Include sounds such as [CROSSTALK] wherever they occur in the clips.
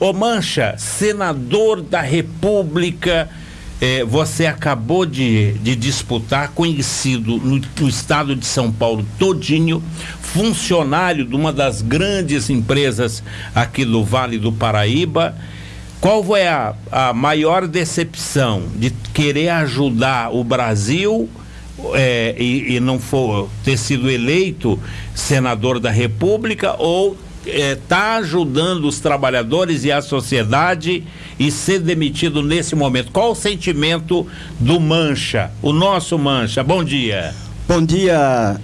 Ô Mancha, senador da República, eh, você acabou de, de disputar, conhecido no, no, estado de São Paulo todinho, funcionário de uma das grandes empresas aqui do Vale do Paraíba. Qual foi a, a maior decepção de querer ajudar o Brasil eh, e, e não for ter sido eleito senador da República ou está é, tá ajudando os trabalhadores e a sociedade e ser demitido nesse momento. Qual o sentimento do Mancha, o nosso Mancha? Bom dia. Bom dia,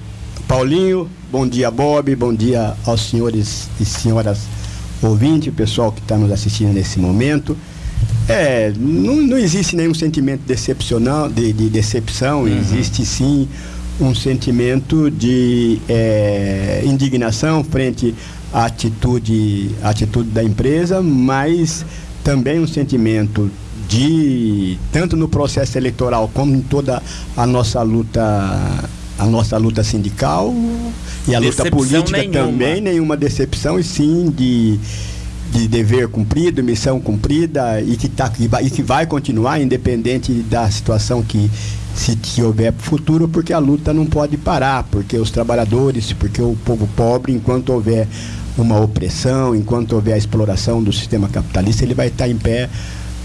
Paulinho. Bom dia, Bob. Bom dia aos senhores e senhoras ouvintes, pessoal que está nos assistindo nesse momento. É, não, não existe nenhum sentimento decepcional, de, de decepção, uhum. existe sim um sentimento de é, indignação frente à atitude, à atitude da empresa, mas também um sentimento de tanto no processo eleitoral como em toda a nossa luta a nossa luta sindical e a decepção luta política nenhuma. também nenhuma decepção e sim de de dever cumprido, missão cumprida e que, tá, e que vai continuar independente da situação que se houver futuro, porque a luta não pode parar, porque os trabalhadores, porque o povo pobre, enquanto houver uma opressão, enquanto houver a exploração do sistema capitalista, ele vai estar em pé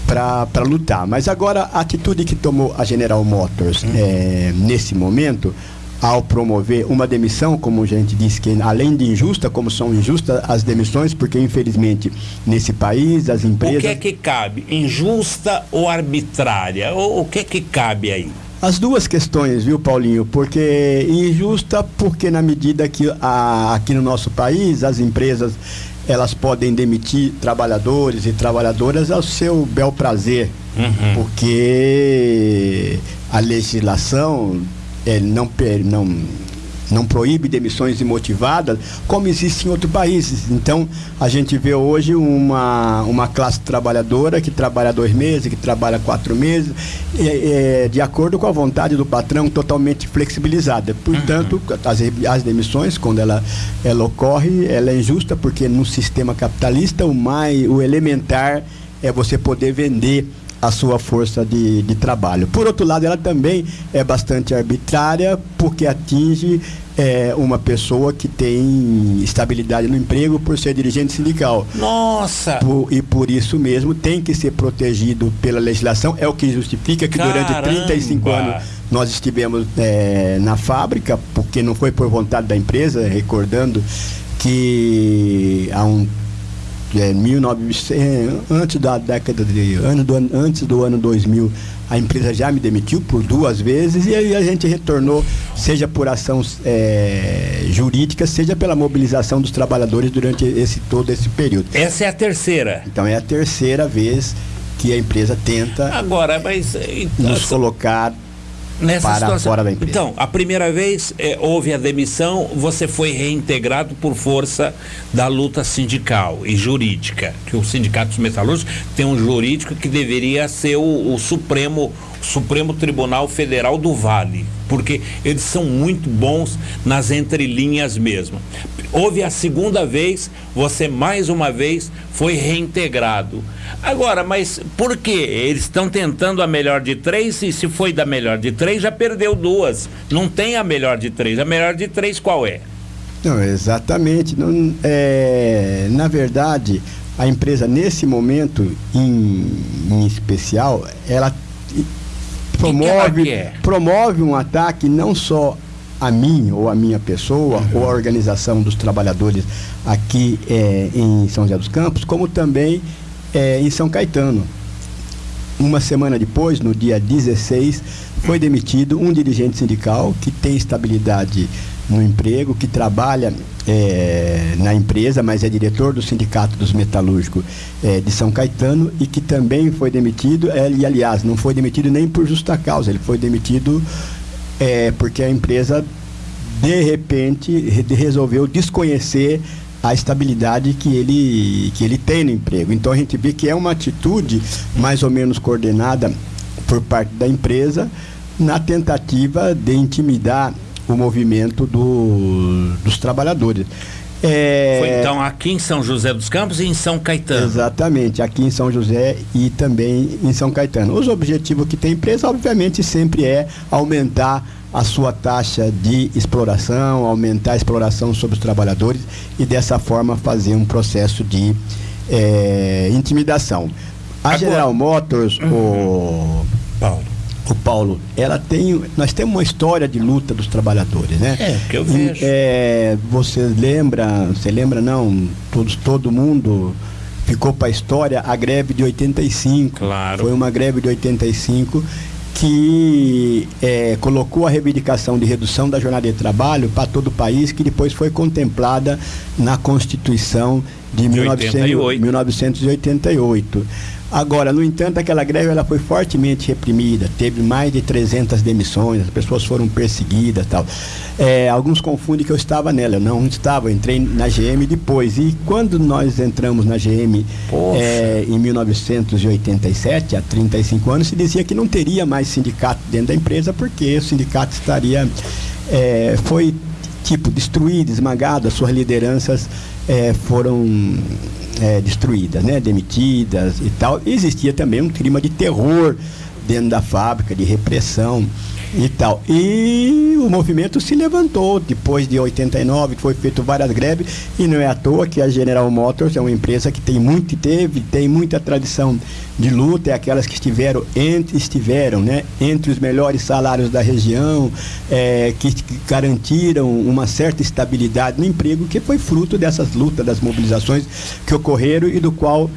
para lutar. Mas agora, a atitude que tomou a General Motors uhum. é, nesse momento, ao promover uma demissão, como a gente disse, que além de injusta, como são injustas as demissões, porque infelizmente nesse país as empresas. O que é que cabe? Injusta ou arbitrária? O, o que é que cabe aí? As duas questões, viu, Paulinho? Porque injusta, porque na medida que a, aqui no nosso país as empresas elas podem demitir trabalhadores e trabalhadoras ao seu bel prazer, uhum. porque a legislação é, não, não não proíbe demissões imotivadas, como existe em outros países. Então, a gente vê hoje uma, uma classe trabalhadora que trabalha dois meses, que trabalha quatro meses, é, é, de acordo com a vontade do patrão, totalmente flexibilizada. Portanto, uhum. as, as demissões, quando ela, ela ocorre, ela é injusta, porque no sistema capitalista, o, mais, o elementar é você poder vender a sua força de, de trabalho. Por outro lado, ela também é bastante arbitrária, porque atinge é, uma pessoa que tem estabilidade no emprego por ser dirigente sindical. Nossa! Por, e por isso mesmo tem que ser protegido pela legislação. É o que justifica que Caramba. durante 35 anos nós estivemos é, na fábrica, porque não foi por vontade da empresa, recordando que há um é, 1900, antes da década de ano do, antes do ano 2000 a empresa já me demitiu por duas vezes e aí a gente retornou seja por ação é, jurídica seja pela mobilização dos trabalhadores durante esse todo esse período. Essa é a terceira. Então é a terceira vez que a empresa tenta agora mas nos colocar Nessa para situação, fora da empresa. Então, a primeira vez é, houve a demissão, você foi reintegrado por força da luta sindical e jurídica, que o Sindicato dos Metalúrgicos tem um jurídico que deveria ser o, o Supremo Supremo Tribunal Federal do Vale, porque eles são muito bons nas entrelinhas mesmo. Houve a segunda vez, você mais uma vez foi reintegrado. Agora, mas por que? Eles estão tentando a melhor de três e se foi da melhor de três, já perdeu duas. Não tem a melhor de três. A melhor de três qual é? Não, exatamente. Não, é, na verdade, a empresa, nesse momento em, em especial, ela promove, que promove um ataque não só a mim ou a minha pessoa uhum. ou a organização dos trabalhadores aqui é, em São José dos Campos, como também é, em São Caetano. Uma semana depois, no dia 16, foi demitido um dirigente sindical que tem estabilidade no emprego, que trabalha é, na empresa, mas é diretor do Sindicato dos Metalúrgicos é, de São Caetano e que também foi demitido, é, e aliás, não foi demitido nem por justa causa, ele foi demitido é, porque a empresa de repente resolveu desconhecer a estabilidade que ele, que ele tem no emprego. Então a gente vê que é uma atitude mais ou menos coordenada por parte da empresa na tentativa de intimidar o movimento do, dos trabalhadores. É... Foi então aqui em São José dos Campos e em São Caetano. Exatamente, aqui em São José e também em São Caetano. Os objetivos que tem a empresa, obviamente, sempre é aumentar a sua taxa de exploração, aumentar a exploração sobre os trabalhadores e dessa forma fazer um processo de é, intimidação. A Agora, General Motors, uhum. o Paulo o Paulo, ela tem, nós temos uma história de luta dos trabalhadores, né? É, que eu vejo. É, você lembra, você lembra não, todos, todo mundo ficou para a história a greve de 85. Claro. Foi uma greve de 85 que é, colocou a reivindicação de redução da jornada de trabalho para todo o país, que depois foi contemplada na Constituição de, de 1900, 1988. Agora, no entanto, aquela greve ela foi fortemente reprimida, teve mais de 300 demissões, as pessoas foram perseguidas tal. É, alguns confundem que eu estava nela, eu não estava, eu entrei na GM depois. E quando nós entramos na GM é, em 1987, há 35 anos, se dizia que não teria mais sindicato dentro da empresa, porque o sindicato estaria. É, foi tipo destruído, esmagado, as suas lideranças é, foram é, destruídas, né? demitidas e tal. Existia também um clima de terror dentro da fábrica, de repressão e tal. E o movimento se levantou depois de 89, que foi feito várias greves, e não é à toa que a General Motors é uma empresa que tem muito, teve, tem muita tradição de luta, é aquelas que estiveram entre, estiveram, né, entre os melhores salários da região, é, que, garantiram uma certa estabilidade no emprego, que foi fruto dessas lutas, das mobilizações que ocorreram e do qual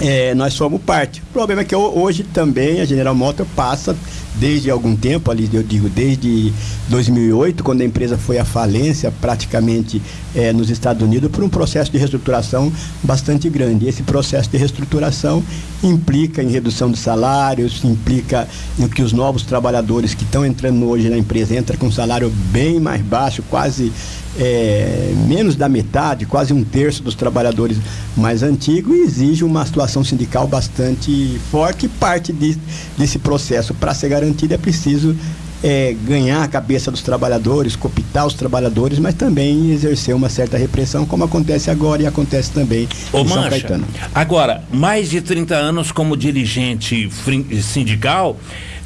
é, nós somos parte. O problema é que hoje também a General Motors passa desde algum tempo, ali eu digo desde 2008, quando a empresa foi à falência praticamente é, nos Estados Unidos, por um processo de reestruturação bastante grande. Esse processo de reestruturação implica em redução de salários, implica em que os novos trabalhadores que estão entrando hoje na empresa entram com um salário bem mais baixo, quase é, menos da metade, quase um terço dos trabalhadores mais antigos, e exige uma situação sindical bastante forte. Parte de, desse processo, para ser garantido, é preciso é, ganhar a cabeça dos trabalhadores, copitar os trabalhadores, mas também exercer uma certa repressão, como acontece agora e acontece também Ô, em São Mancha, Caetano. Agora, mais de 30 anos como dirigente sindical,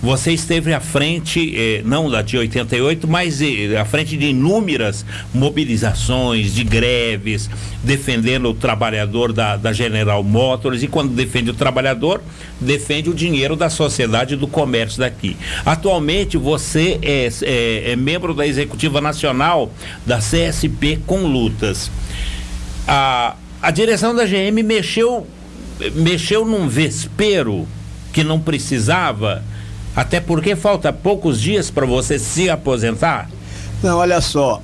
você esteve à frente, eh, não da de 88, mas eh, à frente de inúmeras mobilizações, de greves, defendendo o trabalhador da, da General Motors. E quando defende o trabalhador, defende o dinheiro da sociedade do comércio daqui. Atualmente, você é, é, é membro da Executiva Nacional da CSP com lutas. A, a direção da GM mexeu, mexeu num vespeiro que não precisava até porque falta poucos dias para você se aposentar? Não, olha só.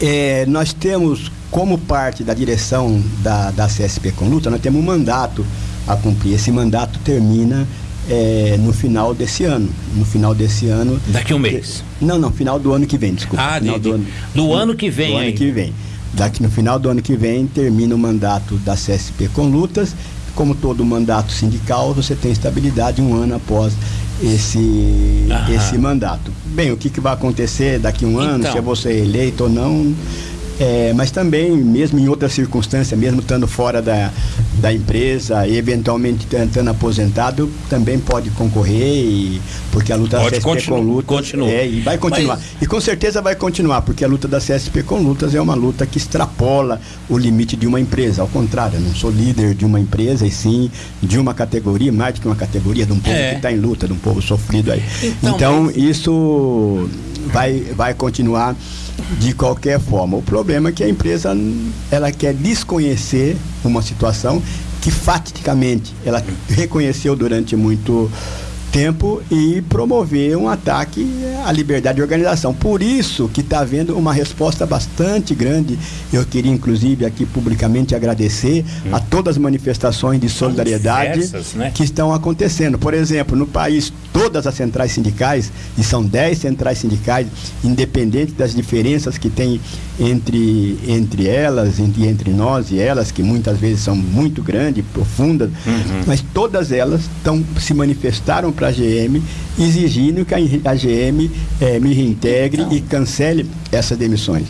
É, nós temos, como parte da direção da, da CSP com luta, nós temos um mandato a cumprir. Esse mandato termina é, no final desse ano. No final desse ano. Daqui um mês? Não, não, final do ano que vem, desculpa. Ah, final de, do, ano, do ano que vem. Do ano que vem. Daqui no final do ano que vem termina o mandato da CSP com lutas. Como todo mandato sindical, você tem estabilidade um ano após esse, esse mandato. Bem, o que, que vai acontecer daqui a um ano, então. se é você eleito ou não, é, mas também, mesmo em outras circunstâncias, mesmo estando fora da, da empresa e eventualmente estando aposentado, também pode concorrer, e, porque a luta pode da CSP com lutas. Continua. É, e vai continuar. Mas... E com certeza vai continuar, porque a luta da CSP com lutas é uma luta que extrapola o limite de uma empresa. Ao contrário, eu não sou líder de uma empresa, e sim de uma categoria, mais do que uma categoria, de um povo é. que está em luta, de um povo sofrido aí. Então, então mas... isso vai, vai continuar de qualquer forma. O problema é que a empresa ela quer desconhecer uma situação que faticamente ela reconheceu durante muito tempo e promover um ataque à liberdade de organização. Por isso que está havendo uma resposta bastante grande. Eu queria, inclusive, aqui publicamente agradecer hum. a todas as manifestações de solidariedade diversas, né? que estão acontecendo. Por exemplo, no país, todas as centrais sindicais, e são 10 centrais sindicais, independente das diferenças que tem entre, entre elas, entre, entre nós e elas, que muitas vezes são muito grandes, profundas, uhum. mas todas elas tão, se manifestaram para a GM, exigindo que a, GM é, me reintegre então. e cancele essas demissões.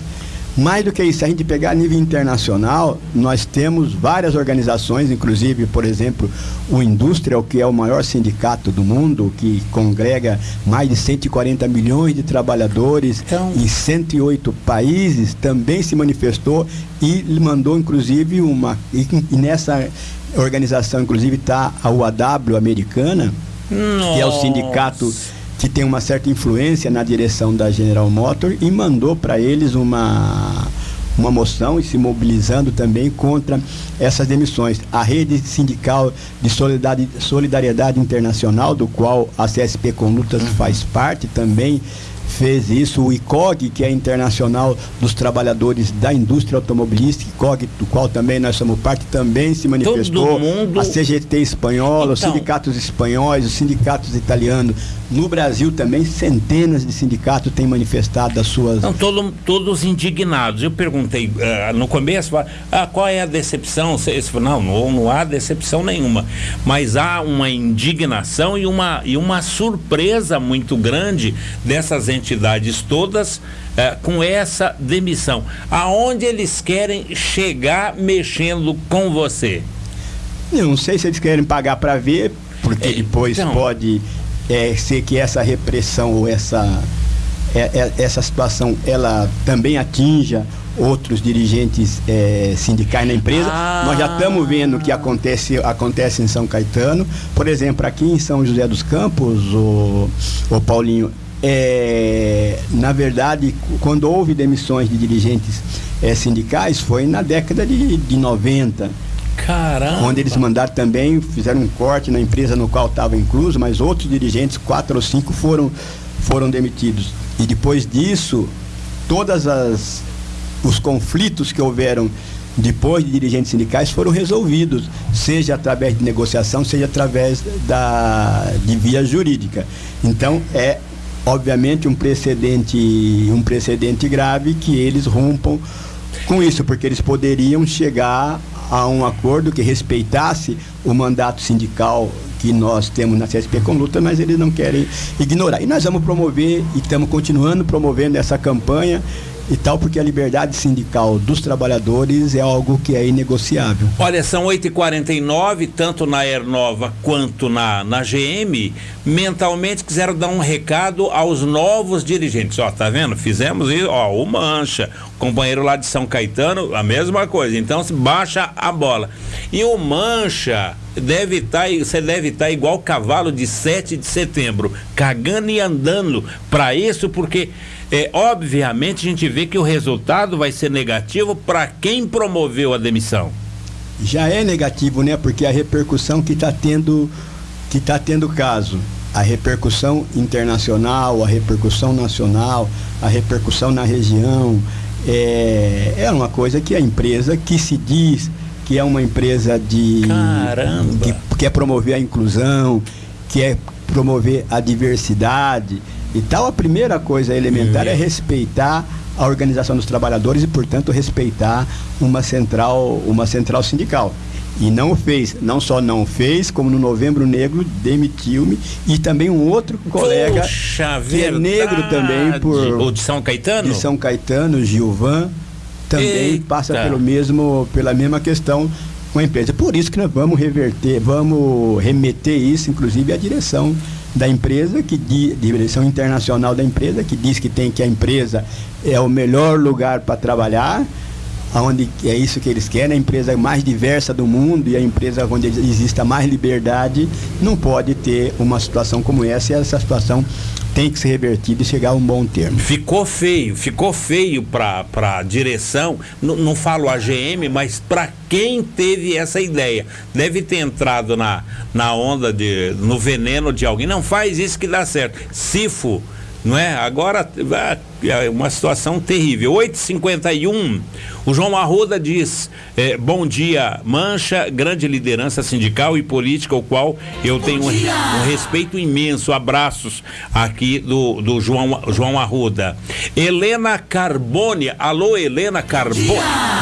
Mais do que isso, a gente pegar a nível internacional, nós temos várias organizações, inclusive, por exemplo, o Industrial, que é o maior sindicato do mundo, que congrega mais de 140 milhões de trabalhadores então... em 108 países, também se manifestou e mandou, inclusive, uma. E nessa organização, inclusive, está a UAW americana, Nossa. que é o sindicato que tem uma certa influência na direção da General Motors e mandou para eles uma uma moção e se mobilizando também contra essas demissões. A rede sindical de solidariedade, internacional, do qual a CSP Conlutas uhum. faz parte, também fez isso, o ICOG, que é internacional dos trabalhadores da indústria automobilística, ICOG, do qual também nós somos parte, também se manifestou. Mundo... A CGT espanhola, então... os sindicatos espanhóis, os sindicatos italianos. No Brasil também, centenas de sindicatos têm manifestado as suas. Não, todo, todos indignados. Eu perguntei uh, no começo, uh, qual é a decepção? Não, não, não há decepção nenhuma. Mas há uma indignação e uma, e uma surpresa muito grande dessas entidades todas uh, com essa demissão. Aonde eles querem chegar mexendo com você? Eu não sei se eles querem pagar para ver, porque é, depois então, pode é, ser que essa repressão ou essa, é, é, essa situação ela também atinja outros dirigentes é, sindicais na empresa. Ah. Nós já estamos vendo o que acontece, acontece em São Caetano. Por exemplo, aqui em São José dos Campos, o, o Paulinho, é, na verdade, quando houve demissões de dirigentes é, sindicais, foi na década de, de 90. Caramba! Onde eles mandaram também, fizeram um corte na empresa no qual estava incluso, mas outros dirigentes, quatro ou cinco, foram, foram demitidos. E depois disso, todas as os conflitos que houveram depois de dirigentes sindicais foram resolvidos, seja através de negociação, seja através da de via jurídica. Então é obviamente um precedente um precedente grave que eles rompam com isso, porque eles poderiam chegar a um acordo que respeitasse o mandato sindical que nós temos na CSP com luta, mas eles não querem ignorar. E nós vamos promover e estamos continuando promovendo essa campanha e tal, porque a liberdade sindical dos trabalhadores é algo que é inegociável. Olha, são 8h49, tanto na Aernova quanto na, na GM, mentalmente quiseram dar um recado aos novos dirigentes. Ó, tá vendo? Fizemos isso, ó, o Mancha, o companheiro lá de São Caetano, a mesma coisa. Então, baixa a bola. E o Mancha deve estar, tá, você deve estar tá igual cavalo de 7 de setembro, cagando e andando para isso, porque é, obviamente a gente vê que o resultado vai ser negativo para quem promoveu a demissão. Já é negativo, né? Porque a repercussão que está tendo, que está tendo caso, a repercussão internacional, a repercussão nacional, a repercussão na região, é, é uma coisa que a empresa que se diz que é uma empresa de Caramba. que quer promover a inclusão, que é promover a diversidade, e tal, a primeira coisa elementar é respeitar a organização dos trabalhadores e, portanto, respeitar uma central, uma central sindical. E não fez, não só não fez, como no Novembro Negro demitiu-me e também um outro colega Puxa, que é negro também por o de São Caetano, de São Caetano, Gilvan, também Eita. passa pelo mesmo pela mesma questão com a empresa. Por isso que nós vamos reverter, vamos remeter isso, inclusive, à direção da empresa, que direção internacional da empresa, que diz que tem que a empresa é o melhor lugar para trabalhar, onde é isso que eles querem, a empresa mais diversa do mundo e a empresa onde exista mais liberdade, não pode ter uma situação como essa e essa situação tem que ser revertida e chegar a um bom termo. Ficou feio, ficou feio para a direção, não, não falo a GM, mas para quem teve essa ideia. Deve ter entrado na, na onda, de, no veneno de alguém. Não faz isso que dá certo. Sifo não é? Agora é uma situação terrível. 8h51, o João Arruda diz: é, Bom dia, Mancha, grande liderança sindical e política, o qual eu bom tenho um, um, respeito imenso. Abraços aqui do, do João, João Arruda. Helena Carbone, alô, Helena Carbone,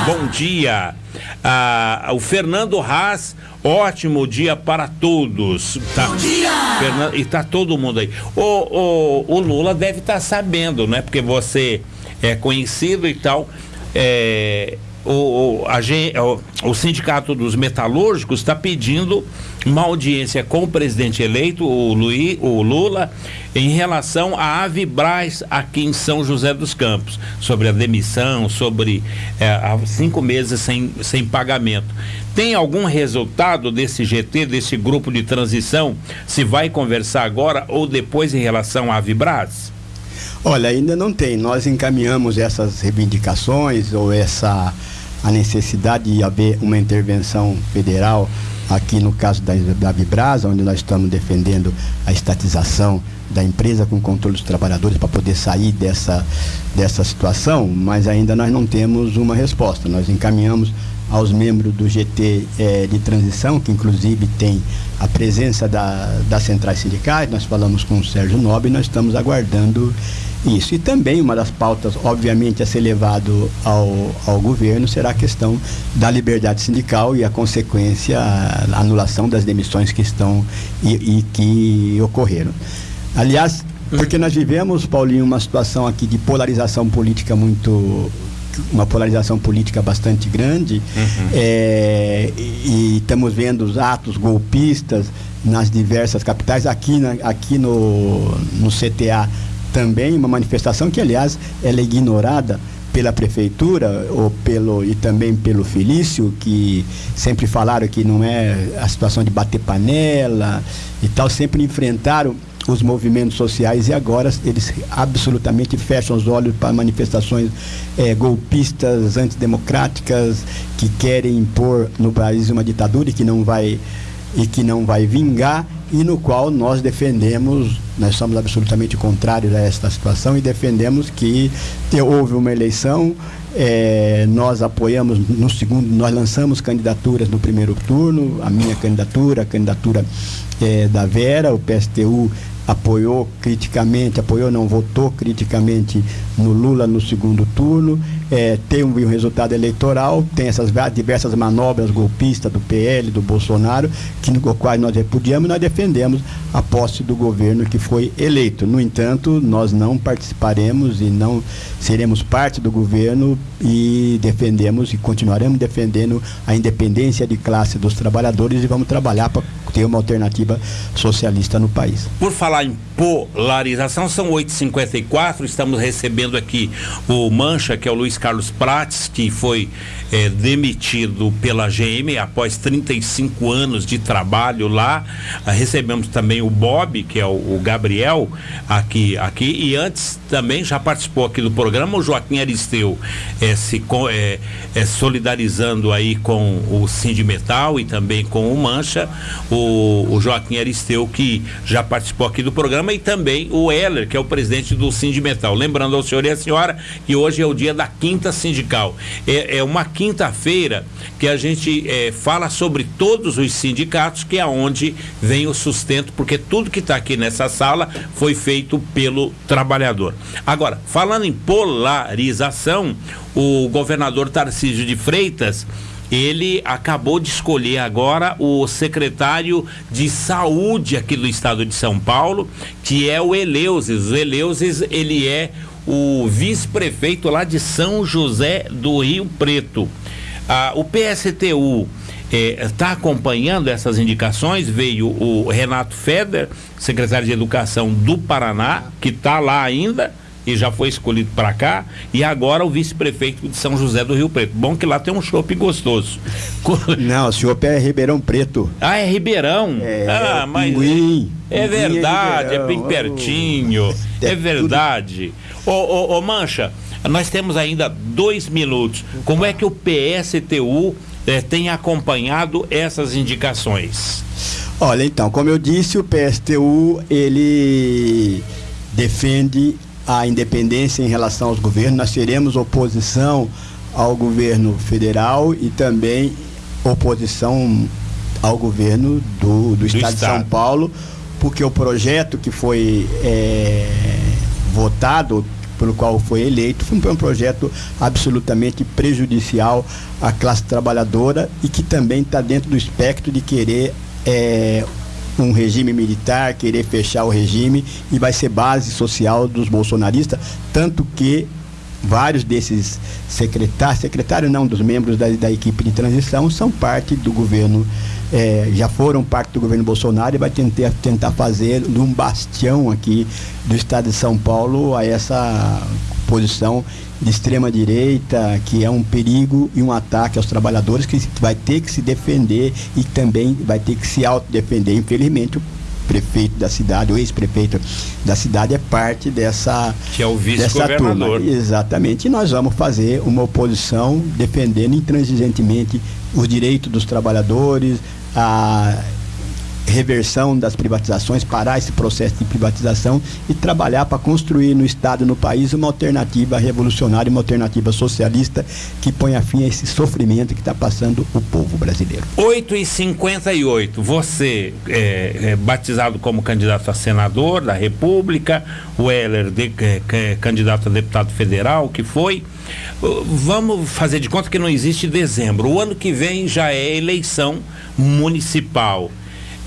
bom dia. Ah, o Fernando Haas Ótimo dia para todos. Tá, Bom dia! Fernando, e tá todo mundo aí. O, o, o Lula deve estar tá sabendo, né? Porque você é conhecido e tal. é, o, o, a, o, Sindicato dos Metalúrgicos está pedindo uma audiência com o presidente eleito, o, Luiz, o Lula, em relação à Avibraz aqui em São José dos Campos, sobre a demissão, sobre é, cinco meses sem, sem pagamento. Tem algum resultado desse GT, desse grupo de transição? Se vai conversar agora ou depois em relação à Avibraz? Olha, ainda não tem. Nós encaminhamos essas reivindicações ou essa a necessidade de haver uma intervenção federal aqui no caso da, da Vibrasa, onde nós estamos defendendo a estatização da empresa com controle dos trabalhadores para poder sair dessa, dessa situação, mas ainda nós não temos uma resposta. Nós encaminhamos aos membros do GT eh, de transição, que inclusive tem a presença da, das centrais sindicais, nós falamos com o Sérgio Nobre e nós estamos aguardando isso. E também uma das pautas, obviamente, a ser levado ao, ao governo será a questão da liberdade sindical e a consequência, a anulação das demissões que estão e, e que ocorreram. Aliás, porque nós vivemos, Paulinho, uma situação aqui de polarização política muito uma polarização política bastante grande uhum. é, e, e, estamos vendo os atos golpistas nas diversas capitais aqui, na, aqui no, no CTA também uma manifestação que, aliás, ela é ignorada pela prefeitura ou pelo e também pelo Felício que sempre falaram que não é a situação de bater panela e tal sempre enfrentaram os movimentos sociais e agora eles absolutamente fecham os olhos para manifestações é, golpistas antidemocráticas que querem impor no país uma ditadura e que não vai e que não vai vingar e no qual nós defendemos, nós somos absolutamente contrários a esta situação e defendemos que houve uma eleição, é, nós apoiamos no segundo, nós lançamos candidaturas no primeiro turno, a minha candidatura, a candidatura é, da Vera, o PSTU apoiou criticamente, apoiou não, votou criticamente no Lula no segundo turno, é, tem um, resultado eleitoral, tem essas diversas manobras golpistas do PL, do Bolsonaro, que no qual nós repudiamos e nós defendemos a posse do governo que foi eleito. No entanto, nós não participaremos e não seremos parte do governo e defendemos e continuaremos defendendo a independência de classe dos trabalhadores e vamos trabalhar para ter uma alternativa socialista no país. Por falar em polarização, são 8h54, estamos recebendo aqui o Mancha, que é o Luiz Carlos Prates, que foi é, demitido pela GM após 35 anos de trabalho lá. Ah, recebemos também o Bob, que é o, o, Gabriel, aqui, aqui, e antes também já participou aqui do programa o Joaquim Aristeu, é, se é, é, solidarizando aí com o Sindimetal e também com o Mancha, o, o Joaquim Aristeu, que já participou aqui do programa, e também o Heller, que é o presidente do Sindimetal. Lembrando ao senhor e à senhora que hoje é o dia da quinta sindical. É, é uma quinta-feira que a gente é, fala sobre todos os sindicatos, que é onde vem o sustento, porque tudo que está aqui nessa sala foi feito pelo trabalhador. Agora, falando em polarização, o governador Tarcísio de Freitas ele acabou de escolher agora o secretário de saúde aqui do estado de São Paulo, que é o Eleuses. O Eleuses, ele é o vice-prefeito lá de São José do Rio Preto. Ah, o PSTU está eh, acompanhando essas indicações. Veio o Renato Feder, secretário de Educação do Paraná, que está lá ainda e já foi escolhido para cá, e agora o vice-prefeito de São José do Rio Preto. Bom que lá tem um chopp gostoso. [LAUGHS] Não, o chopp é Ribeirão Preto. Ah, é Ribeirão? É, ah, é mas pinguim, é, verdade, é, é bem pertinho. É, é verdade. Ô, ô, ô, Mancha, nós temos ainda dois minutos. Como é que o PSTU eh, tem acompanhado essas indicações? Olha, então, como eu disse, o PSTU ele defende a independência em relação aos governos. Nós teremos oposição ao governo federal e também oposição ao governo do, do, estado, estado, de São Paulo, porque o projeto que foi é, votado, pelo qual foi eleito, foi um projeto absolutamente prejudicial à classe trabalhadora e que também está dentro do espectro de querer é, um regime militar, querer fechar o regime e vai ser base social dos bolsonaristas, tanto que vários desses secretários, secretário não, dos membros da, da equipe de transição são parte do governo, é, já foram parte do governo Bolsonaro e vai tentar, tentar fazer um bastião aqui do estado de São Paulo a essa posição de extrema direita, que é um perigo e um ataque aos trabalhadores que vai ter que se defender e também vai ter que se autodefender. Infelizmente, o prefeito da cidade, o ex-prefeito da cidade é parte dessa que é o vice-governador. Exatamente. E nós vamos fazer uma oposição defendendo intransigentemente os direitos dos trabalhadores, a reversão das privatizações, parar esse processo de privatização e trabalhar para construir no Estado, no país, uma alternativa revolucionária, uma alternativa socialista que ponha fim a esse sofrimento que está passando o povo brasileiro. 8 e 58 você é, é, batizado como candidato a senador da República, o Heller de, é, candidato a deputado federal, que foi. Vamos fazer de conta que não existe dezembro. O ano que vem já é eleição municipal.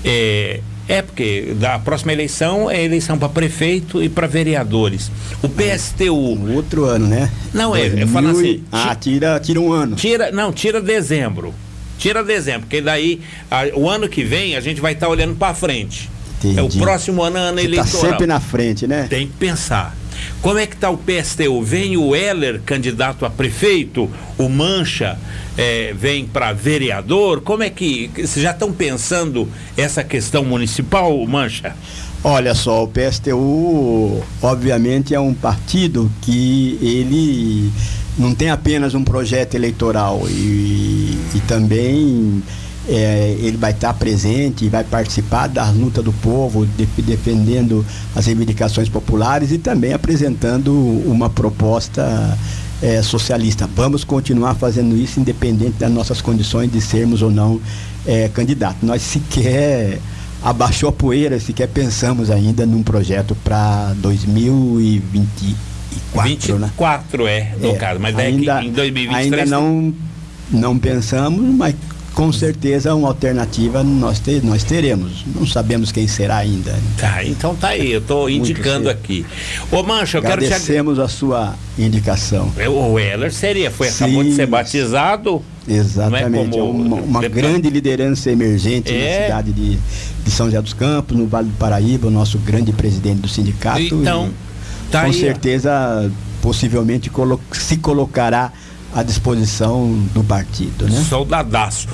É, é porque da próxima eleição é eleição para prefeito e para vereadores. O PSTU. Um outro ano, né? Não, é, eu falo assim. Ah, tira, tira um ano. Tira, não, tira dezembro. Tira dezembro, porque daí a, o ano que vem a gente vai estar tá olhando para frente. Entendi. É o próximo ano, ano Você tá eleitoral. Tá sempre na frente, né? Tem que pensar. Como é que está o PSTU? Vem o Heller, candidato a prefeito, o Mancha é, vem para vereador? Como é que. Vocês já estão pensando essa questão municipal, Mancha? Olha só, o PSTU, obviamente, é um partido que ele não tem apenas um projeto eleitoral e, e também é, ele vai estar presente e vai participar da luta do povo, de, defendendo as reivindicações populares e também apresentando uma proposta é, socialista. Vamos continuar fazendo isso independente das nossas condições de sermos ou não é, candidatos. Nós sequer abaixou a poeira, sequer pensamos ainda num projeto para 2024, 24 né? é, no é, caso, mas ainda, é em 2023 ainda não não pensamos, mas com certeza uma alternativa nós, ter, nós teremos. Não sabemos quem será ainda. Tá, então tá aí, eu estou [LAUGHS] indicando aqui. Ô Mancha, eu quero te Agradecemos a sua indicação. O Heller seria, foi, Sim, acabou de ser batizado. Exatamente, é uma, uma grande liderança emergente é. na cidade de, de São José dos Campos, no Vale do Paraíba, o nosso grande presidente do sindicato. Então, tá com aí, certeza, possivelmente se colocará à disposição do partido, né? Soldadaço.